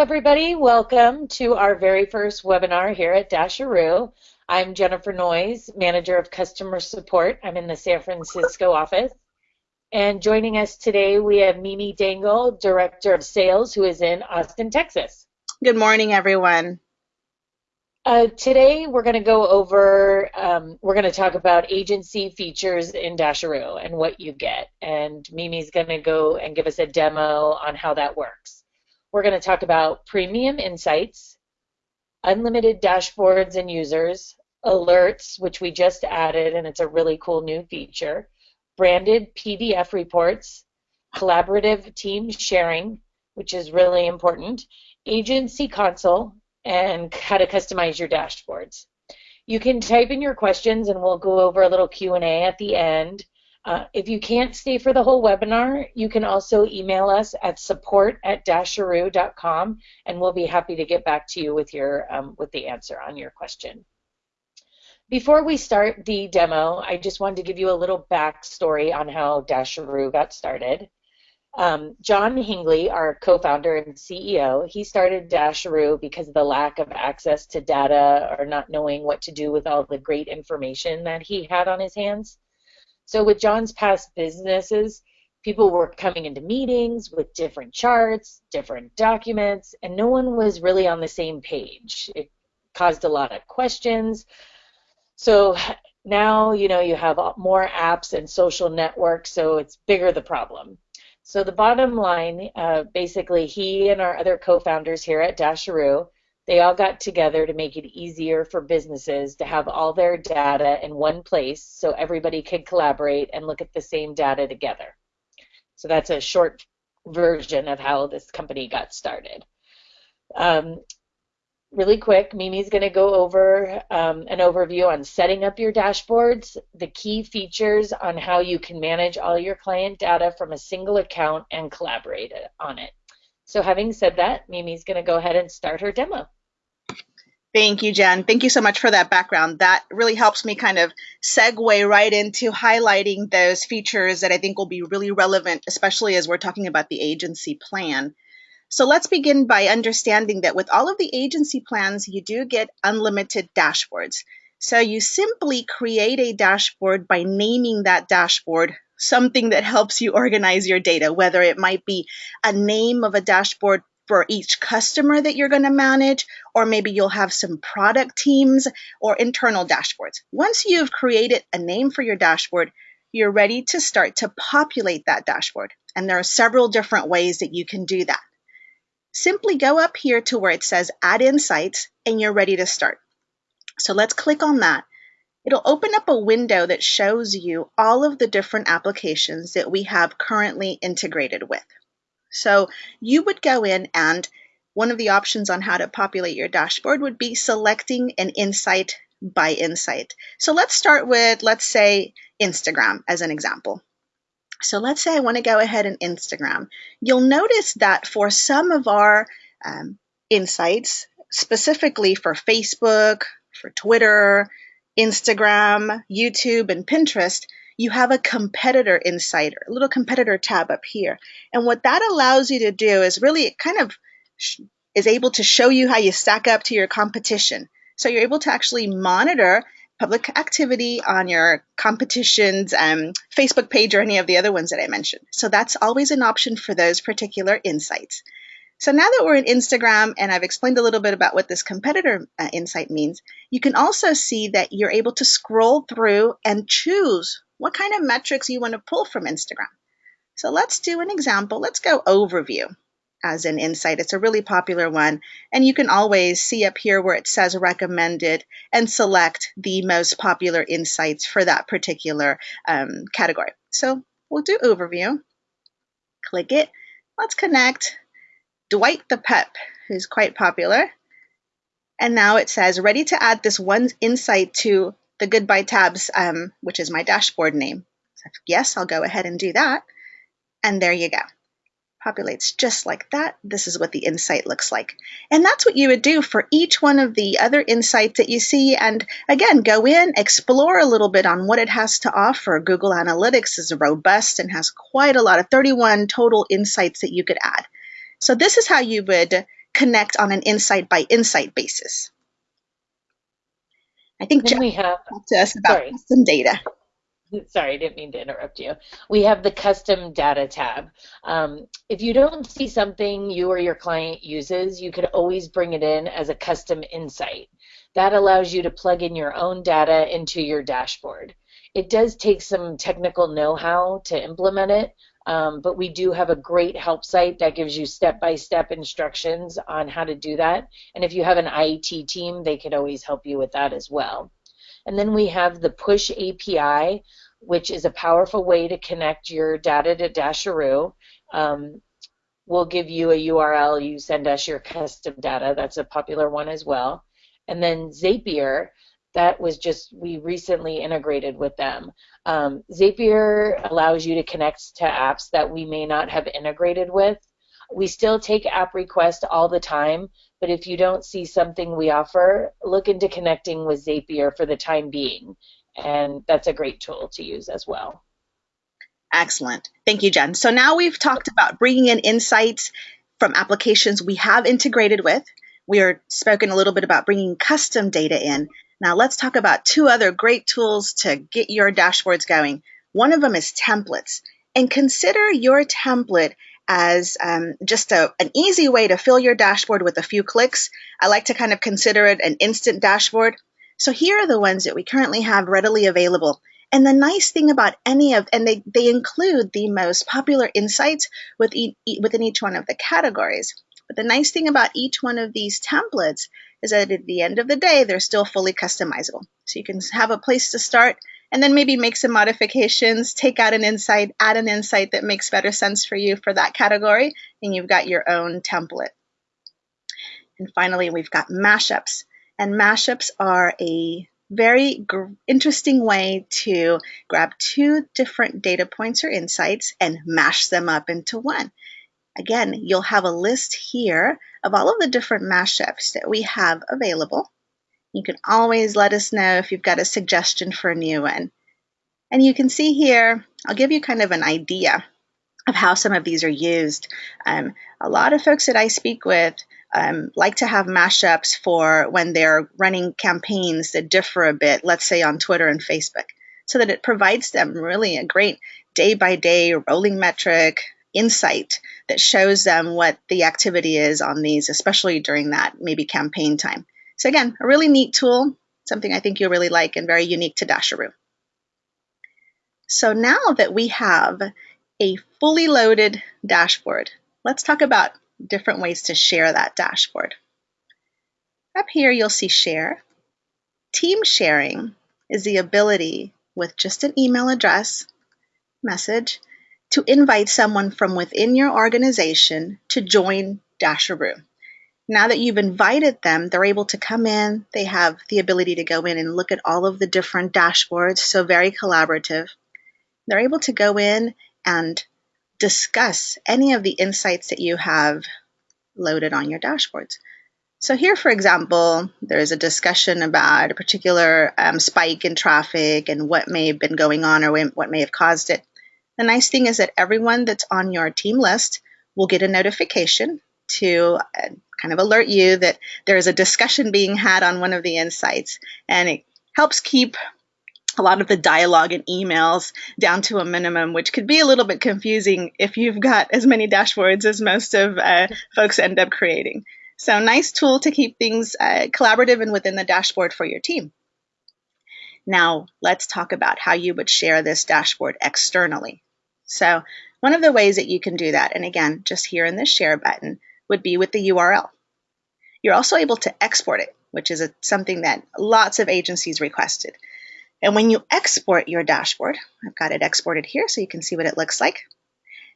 everybody. Welcome to our very first webinar here at Dasheroo. I'm Jennifer Noyes, Manager of Customer Support. I'm in the San Francisco office. And joining us today, we have Mimi Dangle, Director of Sales, who is in Austin, Texas. Good morning, everyone. Uh, today, we're going to go over, um, we're going to talk about agency features in Dasheroo and what you get. And Mimi's going to go and give us a demo on how that works. We're going to talk about premium insights, unlimited dashboards and users, alerts, which we just added, and it's a really cool new feature, branded PDF reports, collaborative team sharing, which is really important, agency console, and how to customize your dashboards. You can type in your questions and we'll go over a little Q&A at the end. Uh, if you can't stay for the whole webinar, you can also email us at support at dasheroo.com and we'll be happy to get back to you with your um, with the answer on your question. Before we start the demo, I just wanted to give you a little backstory on how Dasheroo got started. Um, John Hingley, our co-founder and CEO, he started Dasheroo because of the lack of access to data or not knowing what to do with all the great information that he had on his hands. So with John's past businesses, people were coming into meetings with different charts, different documents, and no one was really on the same page. It caused a lot of questions. So now, you know, you have more apps and social networks, so it's bigger the problem. So the bottom line, uh, basically, he and our other co-founders here at Dasheroo they all got together to make it easier for businesses to have all their data in one place so everybody could collaborate and look at the same data together. So that's a short version of how this company got started. Um, really quick, Mimi's going to go over um, an overview on setting up your dashboards, the key features on how you can manage all your client data from a single account and collaborate on it. So having said that, Mimi's going to go ahead and start her demo. Thank you, Jen. Thank you so much for that background. That really helps me kind of segue right into highlighting those features that I think will be really relevant, especially as we're talking about the agency plan. So let's begin by understanding that with all of the agency plans, you do get unlimited dashboards. So you simply create a dashboard by naming that dashboard something that helps you organize your data, whether it might be a name of a dashboard for each customer that you're going to manage, or maybe you'll have some product teams or internal dashboards. Once you've created a name for your dashboard, you're ready to start to populate that dashboard. And there are several different ways that you can do that. Simply go up here to where it says Add Insights, and you're ready to start. So let's click on that. It'll open up a window that shows you all of the different applications that we have currently integrated with. So you would go in and one of the options on how to populate your dashboard would be selecting an insight by insight. So let's start with, let's say, Instagram as an example. So let's say I want to go ahead and Instagram. You'll notice that for some of our um, insights, specifically for Facebook, for Twitter, Instagram, YouTube, and Pinterest, you have a competitor insider, a little competitor tab up here. And what that allows you to do is really it kind of is able to show you how you stack up to your competition. So you're able to actually monitor public activity on your competition's um, Facebook page or any of the other ones that I mentioned. So that's always an option for those particular insights. So now that we're in Instagram and I've explained a little bit about what this competitor uh, insight means, you can also see that you're able to scroll through and choose what kind of metrics you want to pull from Instagram. So let's do an example. Let's go overview as an insight. It's a really popular one. And you can always see up here where it says recommended and select the most popular insights for that particular um, category. So we'll do overview. Click it. Let's connect Dwight the Pep, who's quite popular. And now it says ready to add this one insight to the goodbye tabs, um, which is my dashboard name. So yes, I'll go ahead and do that. And there you go. Populates just like that. This is what the insight looks like. And that's what you would do for each one of the other insights that you see. And again, go in, explore a little bit on what it has to offer. Google Analytics is robust and has quite a lot of 31 total insights that you could add. So this is how you would connect on an insight by insight basis. I think Jeff we have, talked to us about sorry, custom data. sorry, I didn't mean to interrupt you. We have the custom data tab. Um, if you don't see something you or your client uses, you could always bring it in as a custom insight. That allows you to plug in your own data into your dashboard. It does take some technical know-how to implement it, um, but we do have a great help site that gives you step-by-step instructions on how to do that. And if you have an IET team, they could always help you with that as well. And then we have the Push API, which is a powerful way to connect your data to Dasheroo. Um, we'll give you a URL, you send us your custom data. That's a popular one as well. And then Zapier, that was just we recently integrated with them. Um, Zapier allows you to connect to apps that we may not have integrated with. We still take app requests all the time, but if you don't see something we offer, look into connecting with Zapier for the time being, and that's a great tool to use as well. Excellent. Thank you, Jen. So now we've talked about bringing in insights from applications we have integrated with. We are spoken a little bit about bringing custom data in. Now let's talk about two other great tools to get your dashboards going. One of them is templates. And consider your template as um, just a, an easy way to fill your dashboard with a few clicks. I like to kind of consider it an instant dashboard. So here are the ones that we currently have readily available. And the nice thing about any of, and they, they include the most popular insights with within each one of the categories. But the nice thing about each one of these templates is that at the end of the day, they're still fully customizable. So you can have a place to start and then maybe make some modifications, take out an insight, add an insight that makes better sense for you for that category, and you've got your own template. And finally, we've got mashups. And mashups are a very interesting way to grab two different data points or insights and mash them up into one. Again, you'll have a list here of all of the different mashups that we have available. You can always let us know if you've got a suggestion for a new one. And you can see here, I'll give you kind of an idea of how some of these are used. Um, a lot of folks that I speak with um, like to have mashups for when they're running campaigns that differ a bit, let's say on Twitter and Facebook, so that it provides them really a great day by day rolling metric insight that shows them what the activity is on these, especially during that maybe campaign time. So again, a really neat tool, something I think you'll really like and very unique to Dasheroo. So now that we have a fully loaded dashboard, let's talk about different ways to share that dashboard. Up here, you'll see share. Team sharing is the ability with just an email address, message, to invite someone from within your organization to join Dasheroo. Now that you've invited them, they're able to come in. They have the ability to go in and look at all of the different dashboards, so very collaborative. They're able to go in and discuss any of the insights that you have loaded on your dashboards. So here, for example, there's a discussion about a particular um, spike in traffic and what may have been going on or what may have caused it. The nice thing is that everyone that's on your team list will get a notification to uh, kind of alert you that there is a discussion being had on one of the insights. And it helps keep a lot of the dialogue and emails down to a minimum, which could be a little bit confusing if you've got as many dashboards as most of uh, folks end up creating. So, nice tool to keep things uh, collaborative and within the dashboard for your team. Now, let's talk about how you would share this dashboard externally. So one of the ways that you can do that, and again, just here in the share button, would be with the URL. You're also able to export it, which is a, something that lots of agencies requested. And when you export your dashboard, I've got it exported here so you can see what it looks like.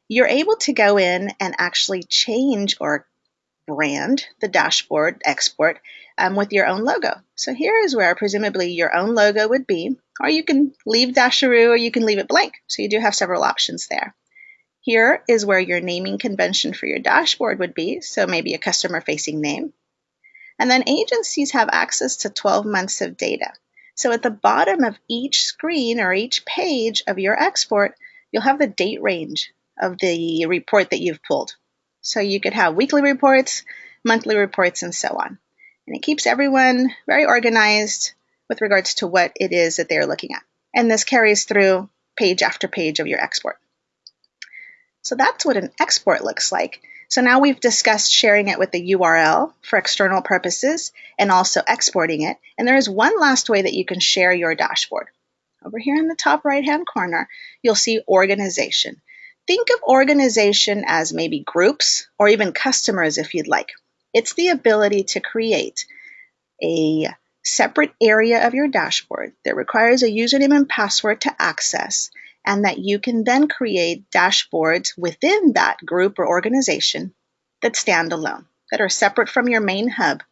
You're able to go in and actually change or brand the dashboard export um, with your own logo. So here is where presumably your own logo would be, or you can leave Dasheroo or you can leave it blank. So you do have several options there. Here is where your naming convention for your dashboard would be, so maybe a customer facing name. And then agencies have access to 12 months of data. So at the bottom of each screen or each page of your export, you'll have the date range of the report that you've pulled. So you could have weekly reports, monthly reports, and so on. And it keeps everyone very organized with regards to what it is that they're looking at. And this carries through page after page of your export. So that's what an export looks like. So now we've discussed sharing it with the URL for external purposes and also exporting it. And there is one last way that you can share your dashboard. Over here in the top right hand corner, you'll see organization. Think of organization as maybe groups or even customers if you'd like. It's the ability to create a separate area of your dashboard that requires a username and password to access and that you can then create dashboards within that group or organization that stand alone, that are separate from your main hub.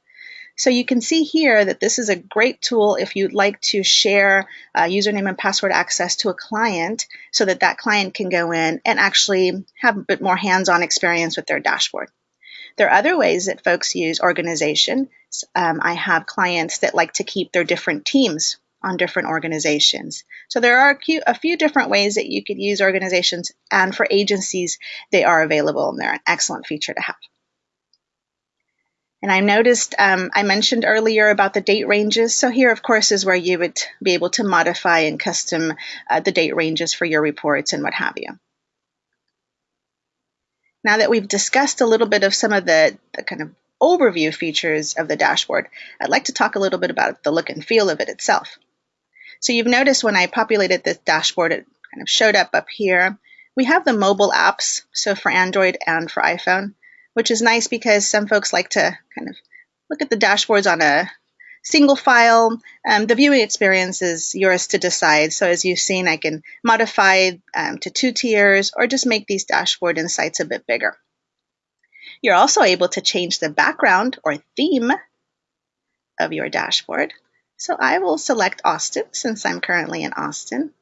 So you can see here that this is a great tool if you'd like to share uh, username and password access to a client so that that client can go in and actually have a bit more hands-on experience with their dashboard. There are other ways that folks use organization. Um, I have clients that like to keep their different teams on different organizations. So there are a few different ways that you could use organizations, and for agencies, they are available and they're an excellent feature to have. And I noticed um, I mentioned earlier about the date ranges. So here, of course, is where you would be able to modify and custom uh, the date ranges for your reports and what have you. Now that we've discussed a little bit of some of the, the kind of overview features of the dashboard, I'd like to talk a little bit about the look and feel of it itself. So you've noticed when I populated this dashboard, it kind of showed up up here. We have the mobile apps, so for Android and for iPhone, which is nice because some folks like to kind of look at the dashboards on a single file. Um, the viewing experience is yours to decide. So as you've seen, I can modify um, to two tiers or just make these dashboard insights a bit bigger. You're also able to change the background or theme of your dashboard. So I will select Austin since I'm currently in Austin.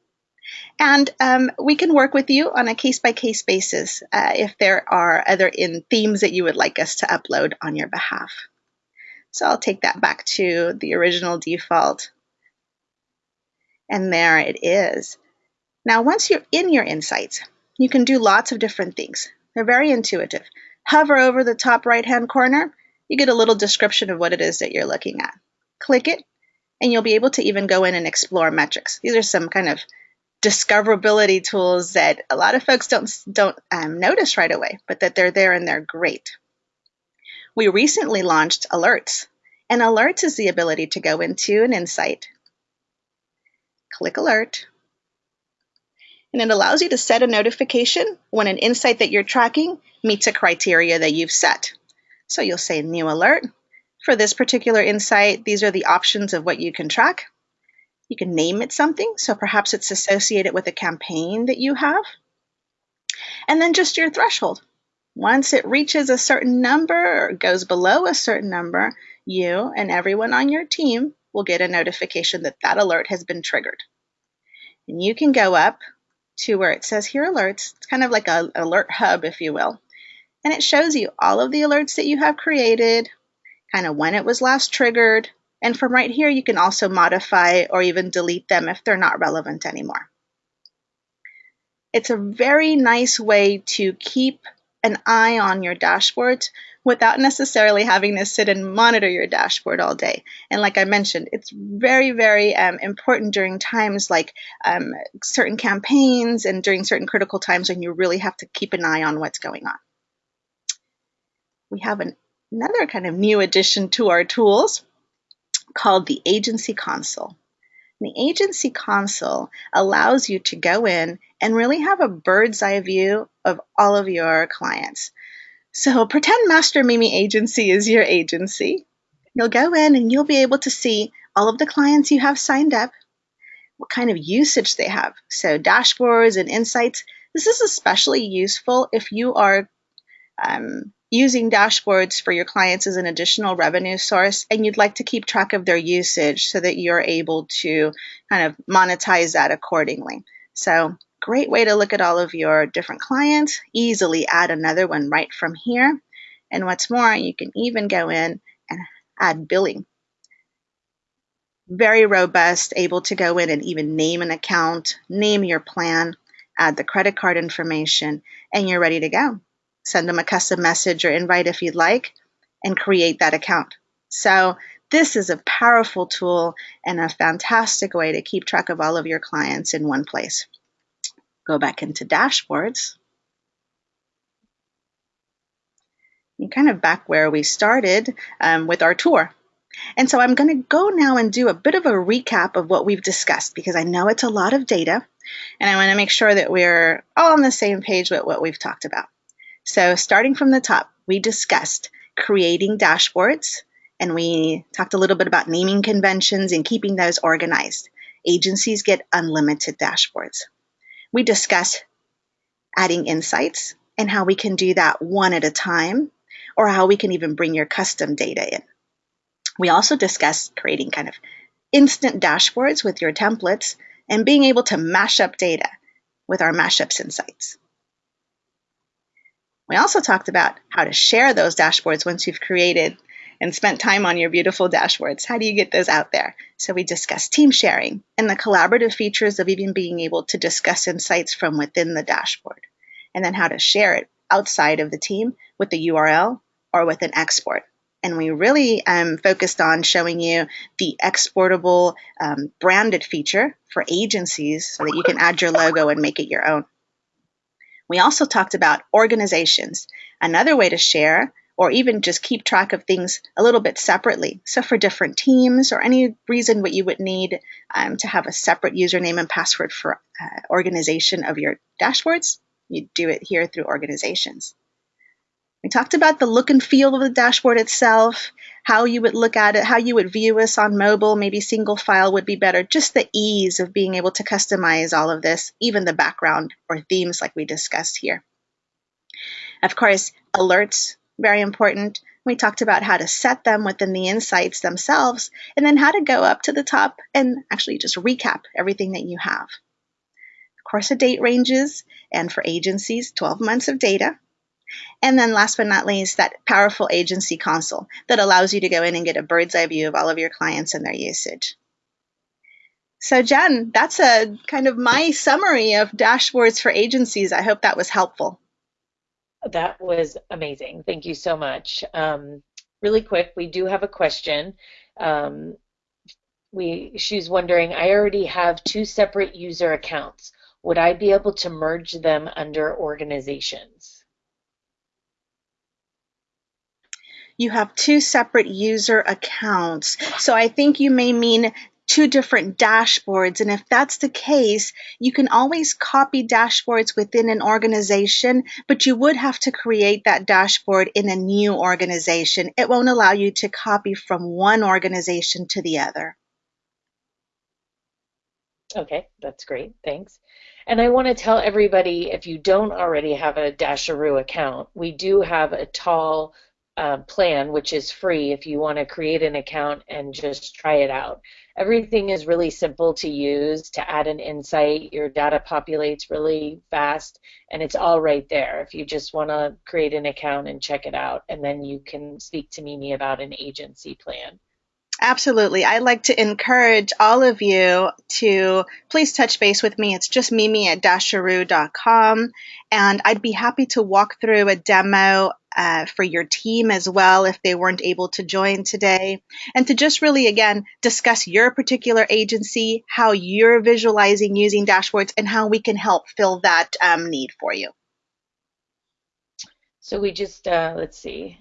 And um, we can work with you on a case by case basis uh, if there are other in themes that you would like us to upload on your behalf. So I'll take that back to the original default. And there it is. Now, once you're in your insights, you can do lots of different things. They're very intuitive. Hover over the top right hand corner, you get a little description of what it is that you're looking at. Click it, and you'll be able to even go in and explore metrics. These are some kind of discoverability tools that a lot of folks don't don't um, notice right away, but that they're there and they're great. We recently launched alerts, and alerts is the ability to go into an insight, click alert, and it allows you to set a notification when an insight that you're tracking meets a criteria that you've set. So you'll say new alert, for this particular insight, these are the options of what you can track. You can name it something, so perhaps it's associated with a campaign that you have. And then just your threshold. Once it reaches a certain number or goes below a certain number, you and everyone on your team will get a notification that that alert has been triggered. And you can go up to where it says here alerts. It's kind of like an alert hub, if you will. And it shows you all of the alerts that you have created, kind of when it was last triggered. And from right here, you can also modify or even delete them if they're not relevant anymore. It's a very nice way to keep an eye on your dashboard without necessarily having to sit and monitor your dashboard all day. And like I mentioned, it's very, very um, important during times like um, certain campaigns and during certain critical times when you really have to keep an eye on what's going on. We have an another kind of new addition to our tools called the Agency Console. The Agency Console allows you to go in and really have a bird's eye view of all of your clients. So pretend Master Mimi Agency is your agency. You'll go in and you'll be able to see all of the clients you have signed up, what kind of usage they have. So dashboards and insights. This is especially useful if you are um, using dashboards for your clients as an additional revenue source and you'd like to keep track of their usage so that you're able to kind of monetize that accordingly. So great way to look at all of your different clients, easily add another one right from here. And what's more, you can even go in and add billing. Very robust, able to go in and even name an account, name your plan, add the credit card information, and you're ready to go send them a custom message or invite if you'd like, and create that account. So this is a powerful tool and a fantastic way to keep track of all of your clients in one place. Go back into dashboards. You're kind of back where we started um, with our tour. And so I'm going to go now and do a bit of a recap of what we've discussed because I know it's a lot of data and I want to make sure that we're all on the same page with what we've talked about. So starting from the top, we discussed creating dashboards and we talked a little bit about naming conventions and keeping those organized. Agencies get unlimited dashboards. We discussed adding insights and how we can do that one at a time or how we can even bring your custom data in. We also discussed creating kind of instant dashboards with your templates and being able to mash up data with our mashups insights. We also talked about how to share those dashboards once you've created and spent time on your beautiful dashboards. How do you get those out there? So we discussed team sharing and the collaborative features of even being able to discuss insights from within the dashboard, and then how to share it outside of the team with the URL or with an export and we really um, focused on showing you the exportable um, branded feature for agencies so that you can add your logo and make it your own. We also talked about organizations, another way to share or even just keep track of things a little bit separately. So for different teams or any reason what you would need um, to have a separate username and password for uh, organization of your dashboards, you do it here through organizations. We talked about the look and feel of the dashboard itself, how you would look at it, how you would view us on mobile, maybe single file would be better, just the ease of being able to customize all of this, even the background or themes like we discussed here. Of course, alerts, very important. We talked about how to set them within the insights themselves, and then how to go up to the top and actually just recap everything that you have. Of course, the date ranges, and for agencies, 12 months of data. And then last but not least, that powerful agency console that allows you to go in and get a bird's eye view of all of your clients and their usage. So Jen, that's a kind of my summary of dashboards for agencies. I hope that was helpful. That was amazing. Thank you so much. Um, really quick, we do have a question. Um, we she's wondering, I already have two separate user accounts. Would I be able to merge them under organizations? You have two separate user accounts. So I think you may mean two different dashboards. And if that's the case, you can always copy dashboards within an organization, but you would have to create that dashboard in a new organization. It won't allow you to copy from one organization to the other. Okay, that's great. Thanks. And I want to tell everybody if you don't already have a Dasheroo account, we do have a tall plan, which is free if you want to create an account and just try it out. Everything is really simple to use to add an insight. Your data populates really fast, and it's all right there if you just want to create an account and check it out. And then you can speak to Mimi about an agency plan. Absolutely. I'd like to encourage all of you to please touch base with me. It's just mimi at dasheroo.com. And I'd be happy to walk through a demo uh, for your team as well if they weren't able to join today. And to just really, again, discuss your particular agency, how you're visualizing using dashboards, and how we can help fill that um, need for you. So we just, uh, let's see.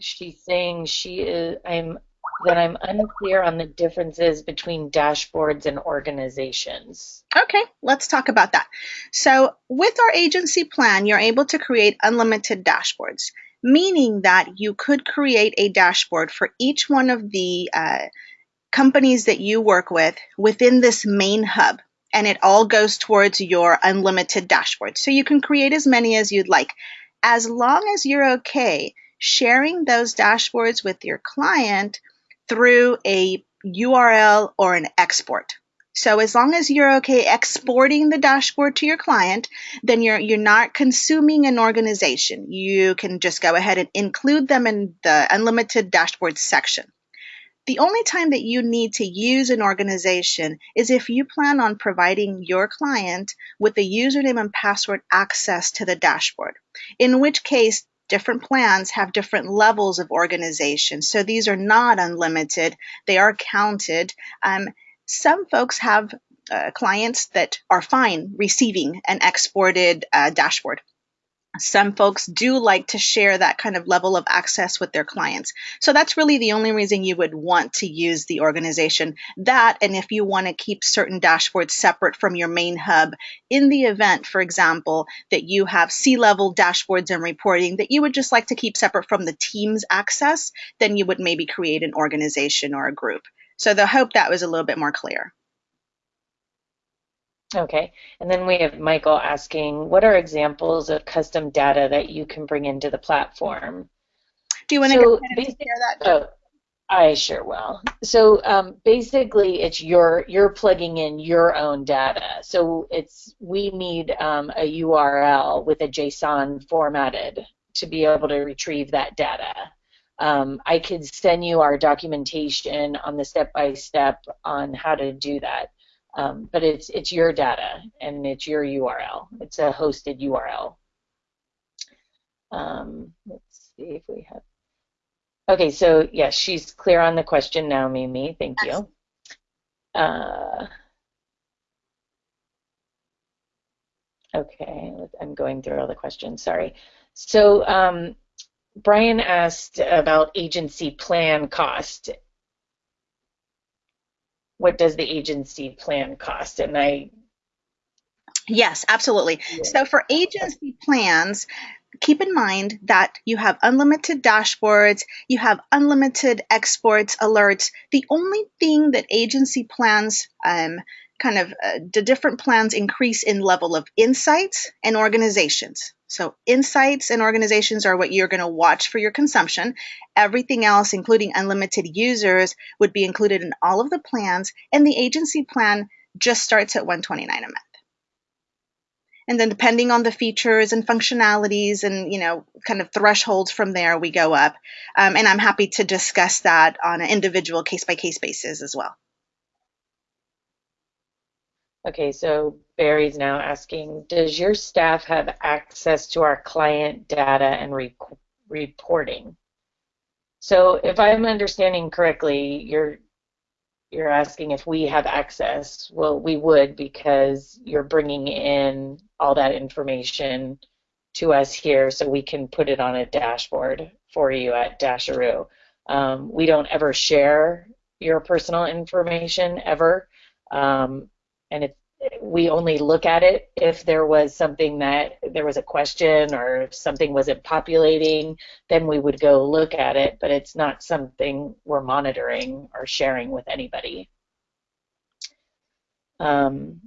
She's saying she is, I'm that I'm unclear on the differences between dashboards and organizations. Okay, let's talk about that. So, with our agency plan, you're able to create unlimited dashboards, meaning that you could create a dashboard for each one of the uh, companies that you work with within this main hub. And it all goes towards your unlimited dashboard. So you can create as many as you'd like, as long as you're okay sharing those dashboards with your client through a URL or an export. So as long as you're okay exporting the dashboard to your client, then you're you're not consuming an organization. You can just go ahead and include them in the unlimited dashboard section. The only time that you need to use an organization is if you plan on providing your client with the username and password access to the dashboard. In which case, different plans have different levels of organization. So these are not unlimited, they are counted. Um, some folks have uh, clients that are fine receiving an exported uh, dashboard some folks do like to share that kind of level of access with their clients. So that's really the only reason you would want to use the organization. That, and if you want to keep certain dashboards separate from your main hub, in the event, for example, that you have C level dashboards and reporting that you would just like to keep separate from the team's access, then you would maybe create an organization or a group. So the hope that was a little bit more clear. Okay, and then we have Michael asking, what are examples of custom data that you can bring into the platform? Do you want to so go share that? Oh, I sure will. So um, basically, it's your you're plugging in your own data. So it's we need um, a URL with a JSON formatted to be able to retrieve that data. Um, I could send you our documentation on the step by step on how to do that. Um, but it's it's your data and it's your URL. It's a hosted URL. Um, let's see if we have. Okay, so yes, yeah, she's clear on the question now, Mimi. Thank you. Uh, okay, I'm going through all the questions. Sorry. So um, Brian asked about agency plan cost what does the agency plan cost? And I Yes, absolutely. Yeah. So for agency plans, keep in mind that you have unlimited dashboards, you have unlimited exports, alerts. The only thing that agency plans um, kind of uh, the different plans increase in level of insights and organizations. So insights and organizations are what you're going to watch for your consumption. Everything else, including unlimited users, would be included in all of the plans, and the agency plan just starts at 129 a month. And then depending on the features and functionalities and, you know, kind of thresholds from there, we go up. Um, and I'm happy to discuss that on an individual case by case basis as well. Okay, so Barry's now asking, does your staff have access to our client data and re reporting? So if I'm understanding correctly, you're you're asking if we have access. Well, we would because you're bringing in all that information to us here so we can put it on a dashboard for you at Dasheroo. Um, we don't ever share your personal information ever. Um, and it, we only look at it if there was something that there was a question or something wasn't populating, then we would go look at it, but it's not something we're monitoring or sharing with anybody. Um,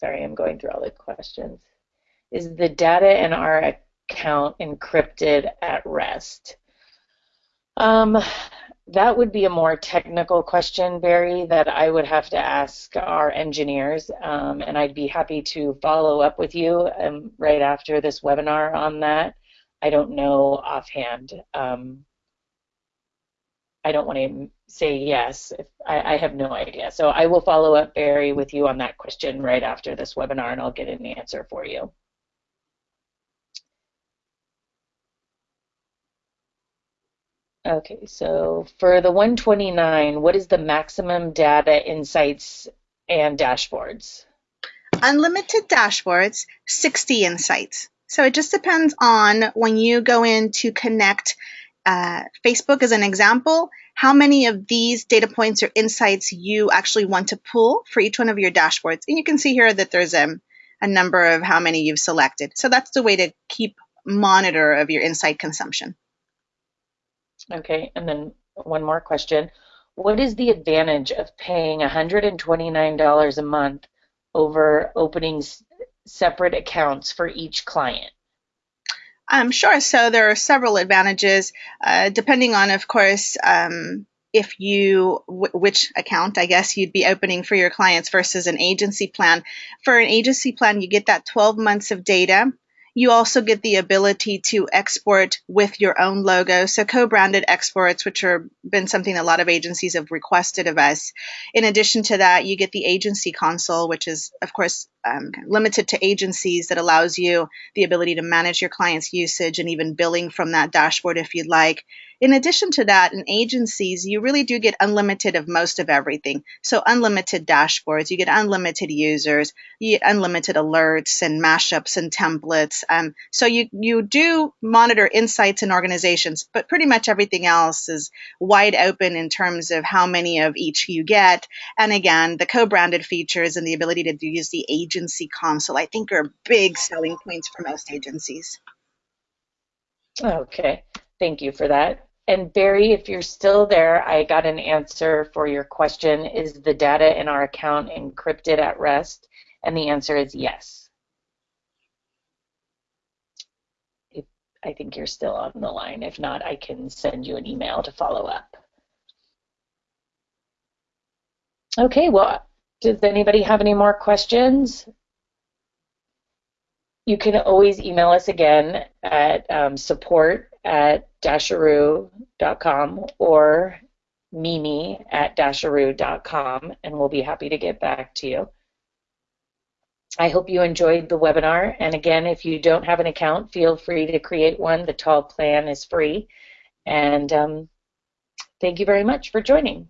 sorry, I'm going through all the questions. Is the data in our account encrypted at rest? Um, that would be a more technical question, Barry, that I would have to ask our engineers, um, and I'd be happy to follow up with you um, right after this webinar on that. I don't know offhand. Um, I don't want to say yes. I, I, have no idea. So I will follow up, Barry, with you on that question right after this webinar, and I'll get an answer for you. Okay, so for the 129, what is the maximum data insights and dashboards? Unlimited dashboards, 60 insights. So it just depends on when you go in to connect uh, Facebook as an example, how many of these data points or insights you actually want to pull for each one of your dashboards. And you can see here that there's a, a number of how many you've selected. So that's the way to keep monitor of your insight consumption. Okay, and then one more question. What is the advantage of paying $129 a month over opening separate accounts for each client? Um, sure. So there are several advantages, uh, depending on, of course, um, if you which account I guess you'd be opening for your clients versus an agency plan. For an agency plan, you get that 12 months of data You also get the ability to export with your own logo. So co-branded exports, which have been something a lot of agencies have requested of us. In addition to that, you get the agency console, which is, of course, um, limited to agencies that allows you the ability to manage your client's usage and even billing from that dashboard if you'd like. In addition to that, in agencies, you really do get unlimited of most of everything. So unlimited dashboards, you get unlimited users, you get unlimited alerts and mashups and templates. Um, so you, you do monitor insights in organizations, but pretty much everything else is wide open in terms of how many of each you get. And again, the co-branded features and the ability to use the agency console, I think are big selling points for most agencies. Okay, thank you for that. And Barry, if you're still there, I got an answer for your question. Is the data in our account encrypted at rest? And the answer is yes. If, I think you're still on the line. If not, I can send you an email to follow up. Okay, well, does anybody have any more questions? You can always email us again at um, support at dasheroo.com or mimi at dasheroo.com, and we'll be happy to get back to you. I hope you enjoyed the webinar. And again, if you don't have an account, feel free to create one. The Tall plan is free. And um, thank you very much for joining.